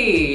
Hey!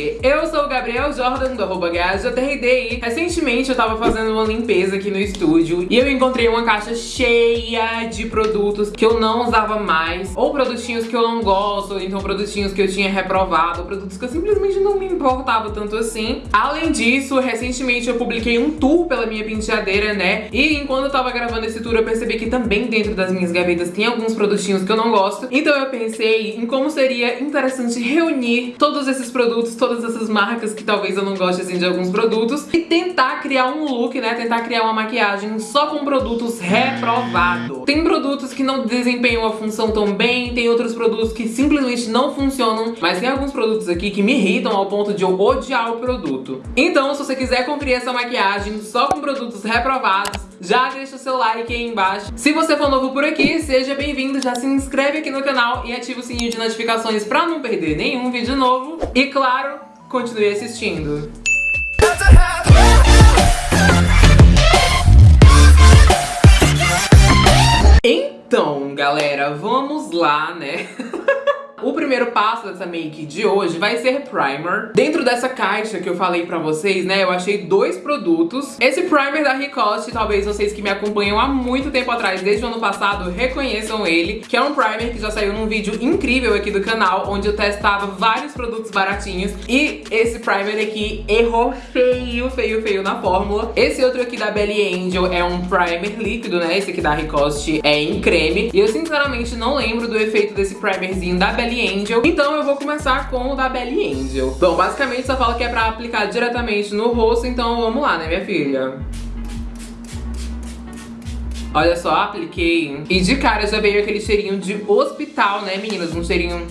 Eu sou o Gabriel Jordan, do arroba GajoTRD. Recentemente eu tava fazendo uma limpeza aqui no estúdio e eu encontrei uma caixa cheia de produtos que eu não usava mais, ou produtinhos que eu não gosto, então produtinhos que eu tinha reprovado, produtos que eu simplesmente não me importava tanto assim. Além disso, recentemente eu publiquei um tour pela minha penteadeira, né? E enquanto eu tava gravando esse tour, eu percebi que também dentro das minhas gavetas tem alguns produtinhos que eu não gosto. Então eu pensei em como seria interessante reunir todos esses produtos, todas essas marcas que talvez eu não goste assim de alguns produtos e tentar criar um look, né? Tentar criar uma maquiagem só com produtos reprovados. Tem produtos que não desempenham a função tão bem, tem outros produtos que simplesmente não funcionam, mas tem alguns produtos aqui que me irritam ao ponto de eu odiar o produto. Então, se você quiser conferir essa maquiagem só com produtos reprovados, já deixa o seu like aí embaixo. Se você for novo por aqui, seja bem-vindo, já se inscreve aqui no canal e ativa o sininho de notificações pra não perder nenhum vídeo novo. E claro, continue assistindo. Então, galera, vamos lá, né? O primeiro passo dessa make de hoje vai ser primer. Dentro dessa caixa que eu falei pra vocês, né, eu achei dois produtos. Esse primer da Ricoste, talvez vocês que me acompanham há muito tempo atrás, desde o ano passado, reconheçam ele, que é um primer que já saiu num vídeo incrível aqui do canal, onde eu testava vários produtos baratinhos. E esse primer aqui errou feio, feio, feio na fórmula. Esse outro aqui da Belly Angel é um primer líquido, né, esse aqui da Ricoste é em creme. E eu sinceramente não lembro do efeito desse primerzinho da Belly Angel. Então eu vou começar com o da Belly Angel. Bom, basicamente só fala que é pra aplicar diretamente no rosto, então vamos lá, né, minha filha? Olha só, apliquei. E de cara já veio aquele cheirinho de hospital, né, meninas? Um cheirinho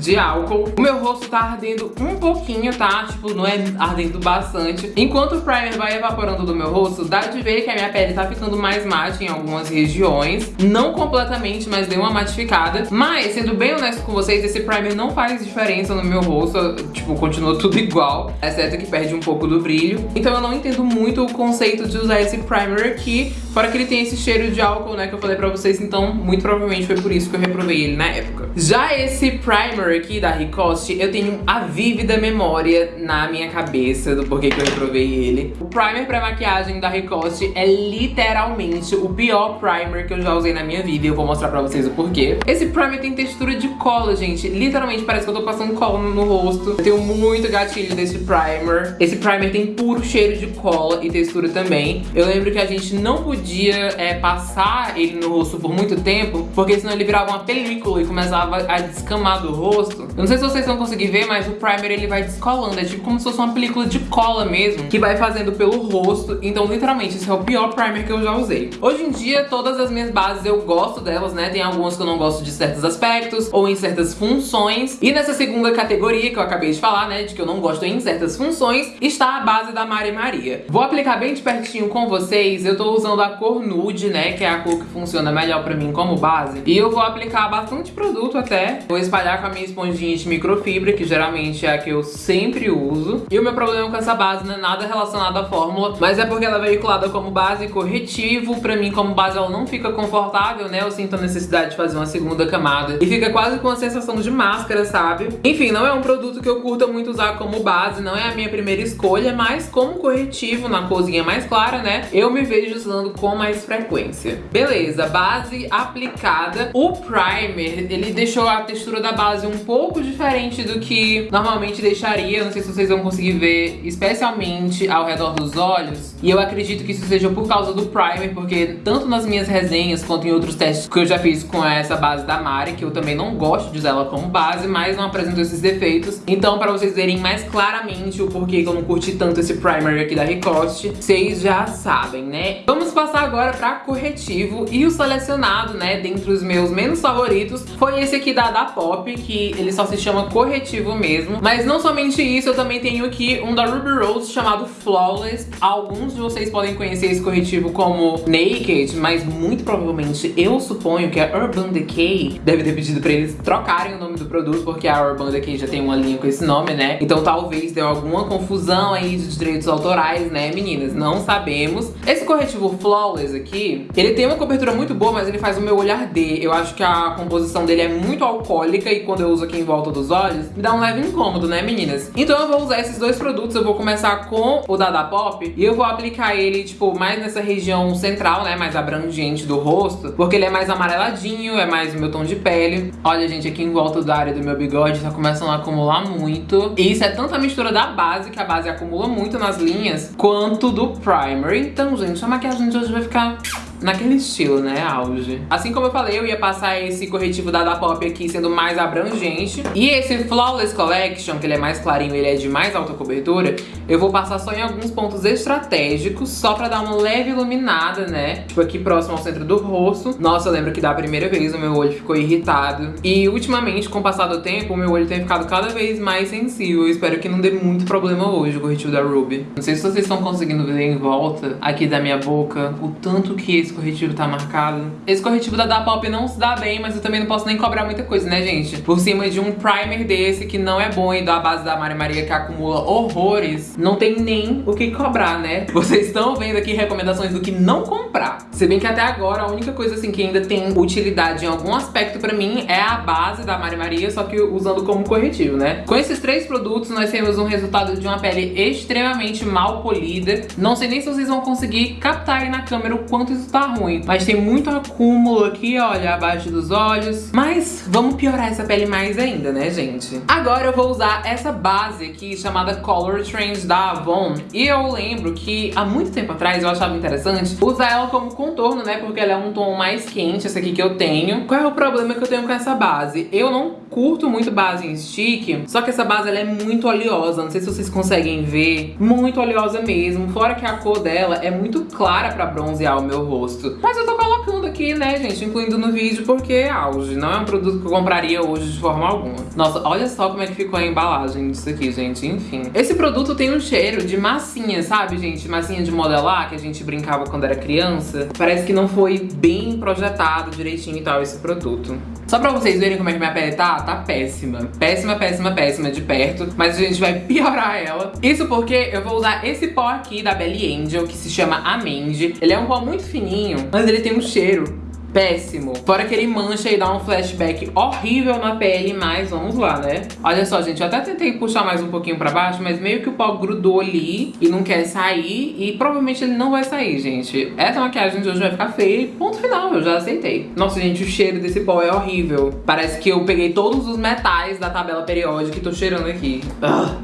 de álcool. O meu rosto tá ardendo um pouquinho, tá? Tipo, não é ardendo bastante. Enquanto o primer vai evaporando do meu rosto, dá de ver que a minha pele tá ficando mais mate em algumas regiões. Não completamente, mas deu uma matificada. Mas, sendo bem honesto com vocês, esse primer não faz diferença no meu rosto. Tipo, continua tudo igual. Exceto que perde um pouco do brilho. Então eu não entendo muito o conceito de usar esse primer aqui. Fora que ele tem esse cheiro de álcool, né, que eu falei pra vocês. Então, muito provavelmente foi por isso que eu reprovei ele na época. Já esse primer aqui da Ricoste, eu tenho a vívida memória na minha cabeça do porquê que eu reprovei ele. O primer pra maquiagem da Ricoste é literalmente o pior primer que eu já usei na minha vida e eu vou mostrar pra vocês o porquê. Esse primer tem textura de cola, gente. Literalmente parece que eu tô passando cola no rosto. Eu tenho muito gatilho desse primer. Esse primer tem puro cheiro de cola e textura também. Eu lembro que a gente não podia é, passar ele no rosto por muito tempo, porque senão ele virava uma película e começava a descamar do rosto. Eu não sei se vocês vão conseguir ver, mas o primer ele vai descolando. É tipo como se fosse uma película de cola mesmo, que vai fazendo pelo rosto. Então, literalmente, esse é o pior primer que eu já usei. Hoje em dia, todas as minhas bases eu gosto delas, né? Tem algumas que eu não gosto de certos aspectos ou em certas funções. E nessa segunda categoria que eu acabei de falar, né? De que eu não gosto em certas funções, está a base da Mari Maria. Vou aplicar bem de pertinho com vocês. Eu tô usando a cor nude, né? Que é a cor que funciona melhor pra mim como base. E eu vou aplicar bastante produto até. Vou espalhar com a minha esponjinha de microfibra, que geralmente é a que eu sempre uso. E o meu problema com essa base não é nada relacionado à fórmula, mas é porque ela é veiculada como base corretivo. Pra mim, como base, ela não fica confortável, né? Eu sinto a necessidade de fazer uma segunda camada. E fica quase com a sensação de máscara, sabe? Enfim, não é um produto que eu curta muito usar como base, não é a minha primeira escolha, mas como corretivo na corzinha mais clara, né? Eu me vejo usando com mais frequência. Beleza, base aplicada. O primer, ele deixou a textura da base um pouco diferente do que normalmente deixaria. Não sei se vocês vão conseguir ver, especialmente ao redor dos olhos. E eu acredito que isso seja por causa do primer, porque tanto nas minhas resenhas quanto em outros testes que eu já fiz com essa base da Mari, que eu também não gosto de usar ela como base, mas não apresento esses defeitos. Então, pra vocês verem mais claramente o porquê que eu não curti tanto esse primer aqui da Ricoste, vocês já sabem, né? Vamos passar agora pra corretivo. E o selecionado, né, dentre os meus menos favoritos, foi esse aqui da Da Pop, que ele só se chama corretivo mesmo. Mas não somente isso, eu também tenho aqui um da Ruby Rose chamado Flawless. Alguns de vocês podem conhecer esse corretivo como Naked, mas muito provavelmente eu suponho que a Urban Decay deve ter pedido pra eles trocarem o nome do produto, porque a Urban Decay já tem uma linha com esse nome, né? Então talvez deu alguma confusão aí de direitos autorais, né, meninas? Não sabemos. Esse corretivo Flawless aqui, ele tem uma cobertura muito boa, mas ele faz o meu olhar arder. Eu acho que a composição dele é muito alcoólica e quando eu uso aqui em volta dos olhos, me dá um leve incômodo, né, meninas? Então eu vou usar esses dois produtos, eu vou começar com o Dada Pop e eu vou aplicar ele, tipo, mais nessa região central, né, mais abrangente do rosto, porque ele é mais amareladinho, é mais o meu tom de pele. Olha, gente, aqui em volta da área do meu bigode tá começando a acumular muito. E isso é tanto a mistura da base, que a base acumula muito nas linhas, quanto do primer. Então, gente, a maquiagem de hoje vai ficar naquele estilo, né, auge. Assim como eu falei, eu ia passar esse corretivo da Pop aqui sendo mais abrangente. E esse Flawless Collection, que ele é mais clarinho, ele é de mais alta cobertura, eu vou passar só em alguns pontos estratégicos, só pra dar uma leve iluminada, né? Tipo aqui próximo ao centro do rosto. Nossa, eu lembro que da primeira vez o meu olho ficou irritado. E ultimamente, com o passar do tempo, o meu olho tem ficado cada vez mais sensível. Eu espero que não dê muito problema hoje o corretivo da Ruby. Não sei se vocês estão conseguindo ver em volta aqui da minha boca o tanto que esse esse corretivo tá marcado. Esse corretivo da Dapop não se dá bem, mas eu também não posso nem cobrar muita coisa, né, gente? Por cima de um primer desse, que não é bom, e da base da Mari Maria, que acumula horrores, não tem nem o que cobrar, né? Vocês estão vendo aqui recomendações do que não comprar. Se bem que até agora, a única coisa, assim, que ainda tem utilidade em algum aspecto pra mim é a base da Mari Maria, só que usando como corretivo, né? Com esses três produtos, nós temos um resultado de uma pele extremamente mal polida. Não sei nem se vocês vão conseguir captar aí na câmera o quanto isso tá tá ruim. Mas tem muito acúmulo aqui, olha, abaixo dos olhos. Mas vamos piorar essa pele mais ainda, né, gente? Agora eu vou usar essa base aqui, chamada Color Trend da Avon. E eu lembro que há muito tempo atrás eu achava interessante usar ela como contorno, né? Porque ela é um tom mais quente, essa aqui que eu tenho. Qual é o problema que eu tenho com essa base? Eu não curto muito base em stick, só que essa base ela é muito oleosa. Não sei se vocês conseguem ver. Muito oleosa mesmo. Fora que a cor dela é muito clara pra bronzear o meu rosto rosto. Mas eu tô colocando aqui, né, gente, incluindo no vídeo porque é auge. Não é um produto que eu compraria hoje de forma alguma. Nossa, olha só como é que ficou a embalagem disso aqui, gente, enfim. Esse produto tem um cheiro de massinha, sabe, gente? Massinha de modelar, que a gente brincava quando era criança. Parece que não foi bem projetado direitinho e tal esse produto. Só pra vocês verem como é que minha pele tá, tá péssima. Péssima, péssima, péssima de perto. Mas a gente vai piorar ela. Isso porque eu vou usar esse pó aqui da Belly Angel, que se chama Amende. Ele é um pó muito fininho, mas ele tem um cheiro péssimo. Fora que ele mancha e dá um flashback horrível na pele, mas vamos lá, né? Olha só, gente, eu até tentei puxar mais um pouquinho pra baixo, mas meio que o pó grudou ali e não quer sair e provavelmente ele não vai sair, gente. Essa maquiagem de hoje vai ficar feia e ponto final, eu já aceitei. Nossa, gente, o cheiro desse pó é horrível. Parece que eu peguei todos os metais da tabela periódica e tô cheirando aqui.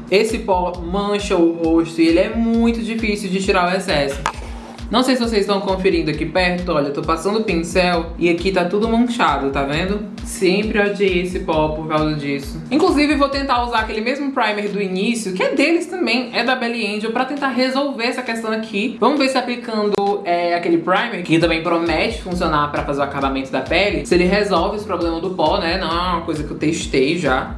Esse pó mancha o rosto e ele é muito difícil de tirar o excesso. Não sei se vocês estão conferindo aqui perto, olha, eu tô passando o pincel e aqui tá tudo manchado, tá vendo? Sempre odiei esse pó por causa disso. Inclusive, vou tentar usar aquele mesmo primer do início, que é deles também, é da Belly Angel, pra tentar resolver essa questão aqui. Vamos ver se aplicando é, aquele primer, que também promete funcionar pra fazer o acabamento da pele, se ele resolve esse problema do pó, né? Não é uma coisa que eu testei já.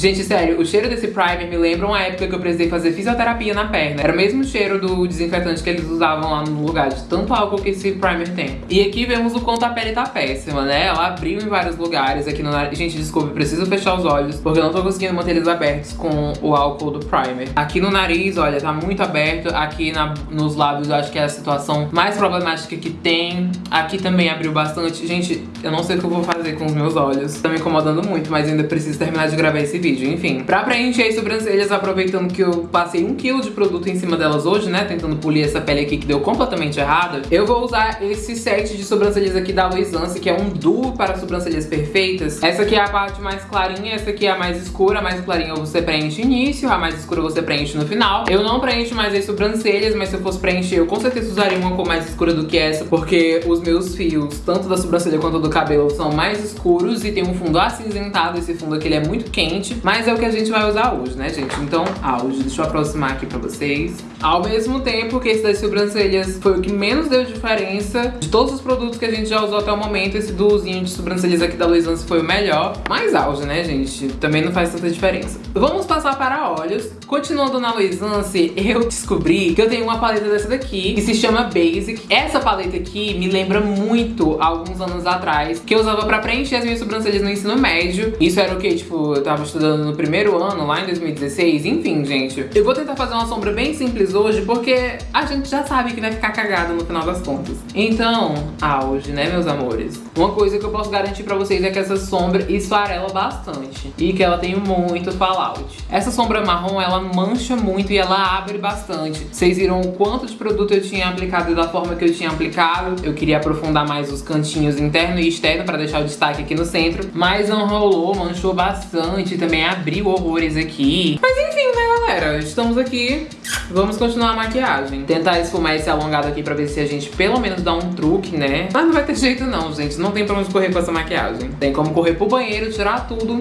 Gente, sério, o cheiro desse primer me lembra uma época que eu precisei fazer fisioterapia na perna. Era o mesmo cheiro do desinfetante que eles usavam lá no lugar, de tanto álcool que esse primer tem. E aqui vemos o quanto a pele tá péssima, né? Ela abriu em vários lugares aqui no nariz. Gente, desculpe, preciso fechar os olhos, porque eu não tô conseguindo manter eles abertos com o álcool do primer. Aqui no nariz, olha, tá muito aberto. Aqui na, nos lábios, eu acho que é a situação mais problemática que tem. Aqui também abriu bastante. Gente, eu não sei o que eu vou fazer com os meus olhos. Tá me incomodando muito, mas ainda preciso terminar de gravar esse vídeo vídeo, enfim. Pra preencher as sobrancelhas, aproveitando que eu passei um quilo de produto em cima delas hoje, né, tentando polir essa pele aqui que deu completamente errada, eu vou usar esse set de sobrancelhas aqui da Luisance, que é um duo para sobrancelhas perfeitas. Essa aqui é a parte mais clarinha, essa aqui é a mais escura, a mais clarinha você preenche início, a mais escura você preenche no final. Eu não preencho mais as sobrancelhas, mas se eu fosse preencher, eu com certeza usaria uma cor mais escura do que essa, porque os meus fios, tanto da sobrancelha quanto do cabelo, são mais escuros e tem um fundo acinzentado, esse fundo aqui ele é muito quente. Mas é o que a gente vai usar hoje, né, gente? Então, auge. Deixa eu aproximar aqui pra vocês. Ao mesmo tempo que esse das sobrancelhas foi o que menos deu diferença. De todos os produtos que a gente já usou até o momento, esse duozinho de sobrancelhas aqui da Luisance foi o melhor. Mais auge, né, gente? Também não faz tanta diferença. Vamos passar para olhos. Continuando na Luisance, eu descobri que eu tenho uma paleta dessa daqui, que se chama Basic. Essa paleta aqui me lembra muito, alguns anos atrás, que eu usava pra preencher as minhas sobrancelhas no ensino médio. Isso era o quê? Tipo, eu tava estudando usando no primeiro ano, lá em 2016. Enfim, gente. Eu vou tentar fazer uma sombra bem simples hoje, porque a gente já sabe que vai ficar cagada no final das contas. Então, auge, né, meus amores? Uma coisa que eu posso garantir pra vocês é que essa sombra esfarela bastante. E que ela tem muito fallout. Essa sombra marrom, ela mancha muito e ela abre bastante. Vocês viram o quanto de produto eu tinha aplicado da forma que eu tinha aplicado. Eu queria aprofundar mais os cantinhos interno e externo pra deixar o destaque aqui no centro. Mas não rolou, manchou bastante. Também abriu horrores aqui. Mas enfim, né, galera? Estamos aqui. Vamos continuar a maquiagem. Tentar esfumar esse alongado aqui pra ver se a gente pelo menos dá um truque, né? Mas não vai ter jeito não, gente. Não tem pra onde correr com essa maquiagem. Tem como correr pro banheiro, tirar tudo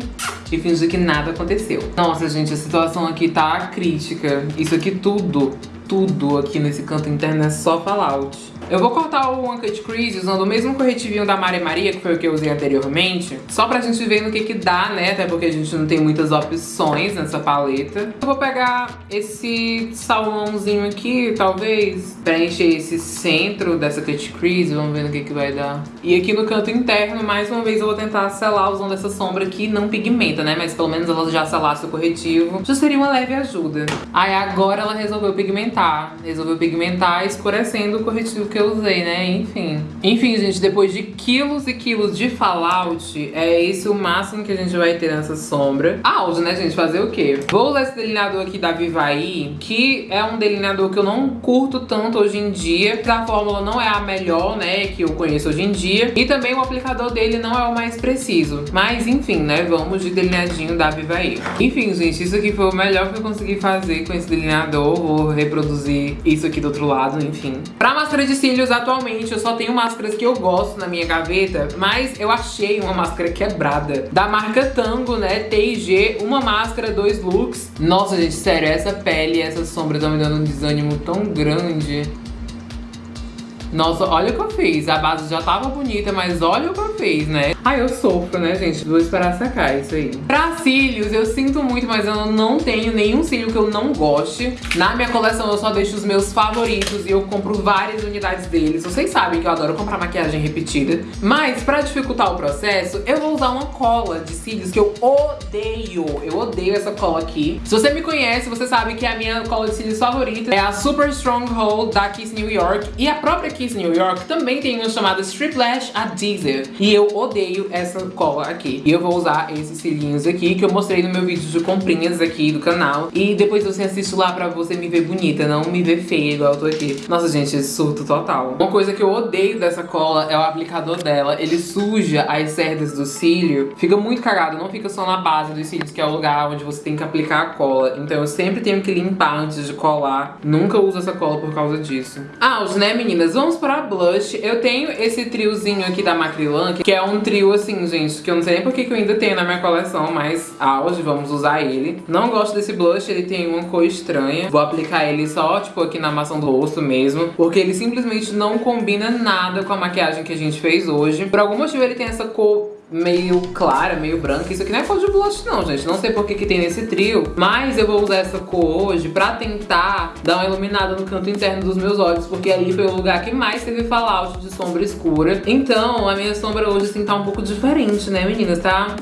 e fingir que nada aconteceu. Nossa, gente, a situação aqui tá crítica. Isso aqui tudo, tudo aqui nesse canto interno é só fallout. Eu vou cortar o Uncut Crease usando o mesmo corretivinho da Maria Maria, que foi o que eu usei anteriormente, só pra gente ver no que que dá, né? Até porque a gente não tem muitas opções nessa paleta. Eu vou pegar esse salmãozinho aqui, talvez, preencher esse centro dessa Cut Crease, vamos ver no que que vai dar. E aqui no canto interno, mais uma vez, eu vou tentar selar usando essa sombra que não pigmenta, né? Mas pelo menos ela já selasse o corretivo. Já seria uma leve ajuda. Aí agora ela resolveu pigmentar. Resolveu pigmentar escurecendo o corretivo que eu usei, né? Enfim. Enfim, gente, depois de quilos e quilos de fallout, é esse o máximo que a gente vai ter nessa sombra. Auge, né, gente? Fazer o quê? Vou usar esse delineador aqui da Vivaí, que é um delineador que eu não curto tanto hoje em dia. A fórmula não é a melhor, né, que eu conheço hoje em dia. E também o aplicador dele não é o mais preciso. Mas, enfim, né, vamos de delineadinho da Vivaí. Enfim, gente, isso aqui foi o melhor que eu consegui fazer com esse delineador. Vou reproduzir isso aqui do outro lado, enfim. Pra máscara de cílios, cílios atualmente eu só tenho máscaras que eu gosto na minha gaveta, mas eu achei uma máscara quebrada. Da marca Tango, né, TIG, uma máscara, dois looks. Nossa, gente, sério, essa pele essa sombra estão me dando um desânimo tão grande. Nossa, olha o que eu fiz. A base já tava bonita, mas olha o que eu fiz, né? Ai, eu sofro, né, gente? Vou esperar secar isso aí. Pra cílios, eu sinto muito, mas eu não tenho nenhum cílio que eu não goste. Na minha coleção, eu só deixo os meus favoritos e eu compro várias unidades deles. Vocês sabem que eu adoro comprar maquiagem repetida. Mas, pra dificultar o processo, eu vou usar uma cola de cílios que eu odeio. Eu odeio essa cola aqui. Se você me conhece, você sabe que a minha cola de cílios favorita é a Super Stronghold da Kiss New York. E a própria Kiss New York também tem uma chamada Strip Lash Adhesive. E eu odeio essa cola aqui. E eu vou usar esses cílios aqui, que eu mostrei no meu vídeo de comprinhas aqui do canal. E depois você assiste lá pra você me ver bonita, não me ver feia igual eu tô aqui. Nossa, gente, surto total. Uma coisa que eu odeio dessa cola é o aplicador dela. Ele suja as cerdas do cílio. Fica muito cagado, não fica só na base dos cílios, que é o lugar onde você tem que aplicar a cola. Então eu sempre tenho que limpar antes de colar. Nunca uso essa cola por causa disso. Ah, os né, meninas? Vamos pra blush. Eu tenho esse triozinho aqui da Macrylan, que é um trio assim, gente, que eu não sei nem porque que eu ainda tenho na minha coleção, mas auge, vamos usar ele. Não gosto desse blush, ele tem uma cor estranha. Vou aplicar ele só, tipo, aqui na maçã do rosto mesmo, porque ele simplesmente não combina nada com a maquiagem que a gente fez hoje. Por algum motivo ele tem essa cor meio clara, meio branca. Isso aqui não é cor de blush não, gente. Não sei por que que tem nesse trio. Mas eu vou usar essa cor hoje pra tentar dar uma iluminada no canto interno dos meus olhos. Porque ali foi o lugar que mais teve fallout de sombra escura. Então a minha sombra hoje assim tá um pouco diferente, né meninas? Tá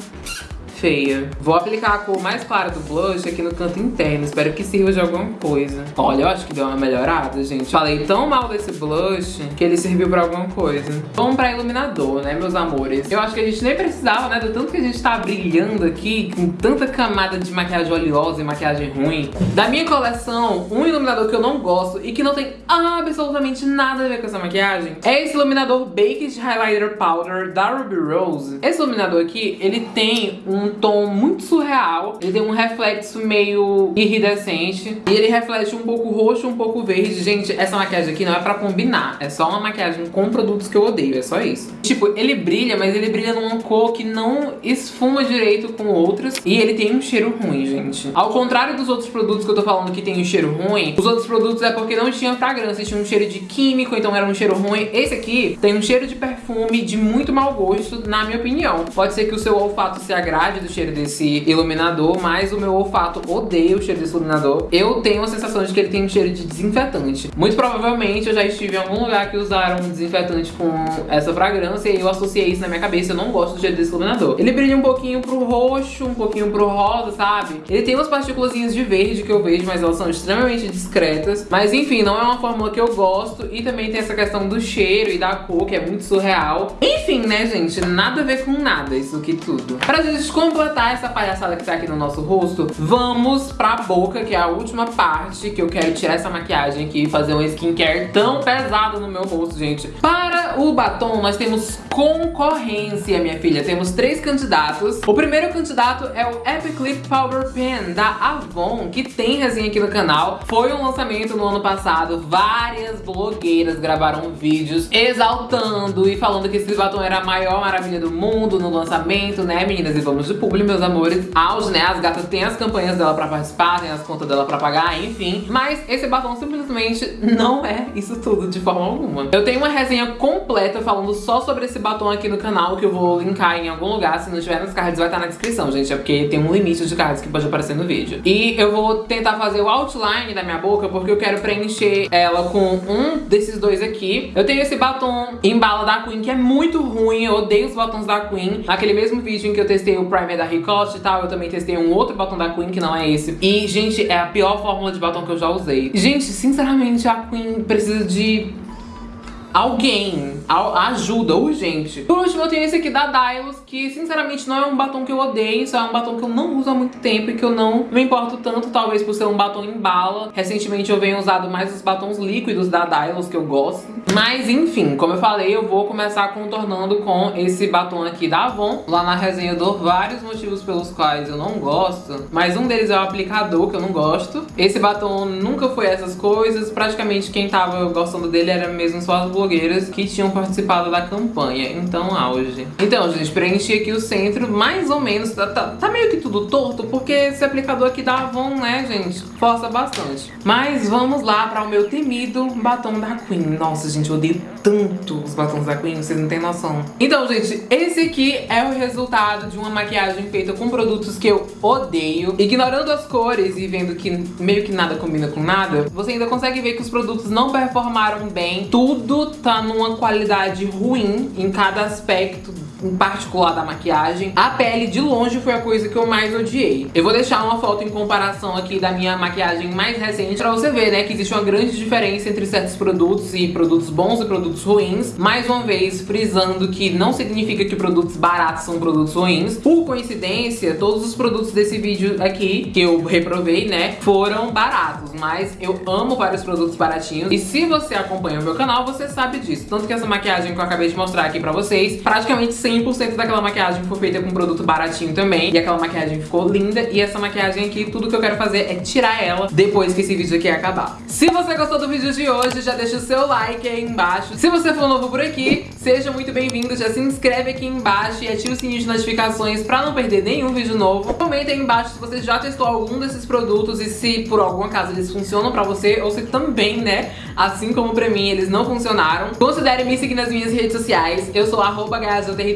feia. Vou aplicar a cor mais clara do blush aqui no canto interno. Espero que sirva de alguma coisa. Olha, eu acho que deu uma melhorada, gente. Falei tão mal desse blush que ele serviu pra alguma coisa. Vamos pra iluminador, né, meus amores? Eu acho que a gente nem precisava, né, do tanto que a gente tá brilhando aqui, com tanta camada de maquiagem oleosa e maquiagem ruim. Da minha coleção, um iluminador que eu não gosto e que não tem absolutamente nada a ver com essa maquiagem é esse iluminador Baked Highlighter Powder da Ruby Rose. Esse iluminador aqui, ele tem um um tom muito surreal. Ele tem um reflexo meio iridescente. E ele reflete um pouco roxo, um pouco verde. Gente, essa maquiagem aqui não é pra combinar. É só uma maquiagem com produtos que eu odeio. É só isso. Tipo, ele brilha, mas ele brilha numa cor que não esfuma direito com outras. E ele tem um cheiro ruim, gente. Ao contrário dos outros produtos que eu tô falando que tem um cheiro ruim, os outros produtos é porque não tinha fragrância. Tinha um cheiro de químico, então era um cheiro ruim. Esse aqui tem um cheiro de perfume de muito mau gosto, na minha opinião. Pode ser que o seu olfato se agrade do cheiro desse iluminador, mas o meu olfato odeia o cheiro desse iluminador. Eu tenho a sensação de que ele tem um cheiro de desinfetante. Muito provavelmente eu já estive em algum lugar que usaram um desinfetante com essa fragrância e eu associei isso na minha cabeça. Eu não gosto do cheiro desse iluminador. Ele brilha um pouquinho pro roxo, um pouquinho pro rosa, sabe? Ele tem umas partículas de verde que eu vejo, mas elas são extremamente discretas. Mas enfim, não é uma fórmula que eu gosto. E também tem essa questão do cheiro e da cor, que é muito surreal. Enfim, né, gente? Nada a ver com nada isso aqui tudo. Pra gente completar essa palhaçada que tá aqui no nosso rosto, vamos pra boca, que é a última parte que eu quero tirar essa maquiagem aqui e fazer um skincare tão pesado no meu rosto, gente. Para o batom, nós temos concorrência, minha filha. Temos três candidatos. O primeiro candidato é o Epic Lip Power Pen da Avon, que tem resenha aqui no canal. Foi um lançamento no ano passado. Várias blogueiras gravaram vídeos exaltando e falando que esse batom era a maior maravilha do mundo no lançamento, né, meninas? E vamos de público, meus amores. Auge, né? As gatas têm as campanhas dela pra participar, tem as contas dela pra pagar, enfim. Mas esse batom simplesmente não é isso tudo de forma alguma. Eu tenho uma resenha completa falando só sobre esse batom aqui no canal, que eu vou linkar em algum lugar. Se não tiver nos cards, vai estar na descrição, gente. É porque tem um limite de cards que pode aparecer no vídeo. E eu vou tentar fazer o outline da minha boca, porque eu quero preencher ela com um desses dois aqui. Eu tenho esse batom em bala da Queen, que é muito ruim. Eu odeio os batons da Queen. Naquele mesmo vídeo em que eu testei o primer da Ricotte e tal, eu também testei um outro batom da Queen, que não é esse. E, gente, é a pior fórmula de batom que eu já usei. Gente, sinceramente, a Queen precisa de alguém, ajuda, urgente. Por último, eu tenho esse aqui da Dylos, que sinceramente não é um batom que eu odeio, só é um batom que eu não uso há muito tempo e que eu não me importo tanto, talvez por ser um batom em bala. Recentemente eu venho usado mais os batons líquidos da Dylos, que eu gosto. Mas enfim, como eu falei, eu vou começar contornando com esse batom aqui da Avon. Lá na resenha eu dou vários motivos pelos quais eu não gosto, mas um deles é o aplicador, que eu não gosto. Esse batom nunca foi essas coisas, praticamente quem tava gostando dele era mesmo só as blogueiras que tinham participado da campanha. Então, auge. Então, gente, preenchi aqui o centro, mais ou menos. Tá, tá, tá, meio que tudo torto, porque esse aplicador aqui da Avon, né, gente, força bastante. Mas vamos lá para o meu temido batom da Queen. Nossa, gente, eu odeio tanto os batons da Queen, vocês não têm noção. Então, gente, esse aqui é o resultado de uma maquiagem feita com produtos que eu odeio. Ignorando as cores e vendo que meio que nada combina com nada, você ainda consegue ver que os produtos não performaram bem. Tudo tá numa qualidade ruim em cada aspecto em particular da maquiagem. A pele, de longe, foi a coisa que eu mais odiei. Eu vou deixar uma foto em comparação aqui da minha maquiagem mais recente pra você ver, né, que existe uma grande diferença entre certos produtos e produtos bons e produtos ruins. Mais uma vez, frisando que não significa que produtos baratos são produtos ruins. Por coincidência, todos os produtos desse vídeo aqui, que eu reprovei, né, foram baratos. Mas eu amo vários produtos baratinhos. E se você acompanha o meu canal, você sabe disso. Tanto que essa maquiagem que eu acabei de mostrar aqui pra vocês, praticamente 100% daquela maquiagem foi feita com produto baratinho também. E aquela maquiagem ficou linda. E essa maquiagem aqui, tudo que eu quero fazer é tirar ela depois que esse vídeo aqui acabar. Se você gostou do vídeo de hoje, já deixa o seu like aí embaixo. Se você for novo por aqui, seja muito bem-vindo. Já se inscreve aqui embaixo e ative o sininho de notificações pra não perder nenhum vídeo novo. Comenta aí embaixo se você já testou algum desses produtos e se por algum acaso eles funcionam pra você ou se também, né, assim como pra mim, eles não funcionaram. Considere me seguir nas minhas redes sociais. Eu sou arroba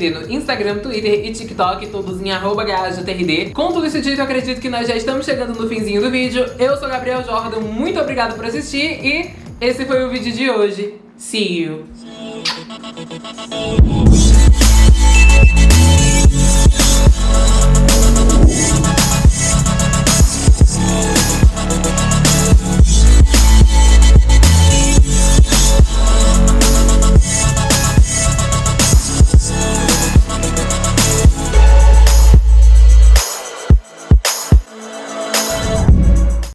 no Instagram, Twitter e TikTok, todos em arroba Com tudo isso dito, eu acredito que nós já estamos chegando no finzinho do vídeo. Eu sou Gabriel Jordan, muito obrigado por assistir e esse foi o vídeo de hoje. See you!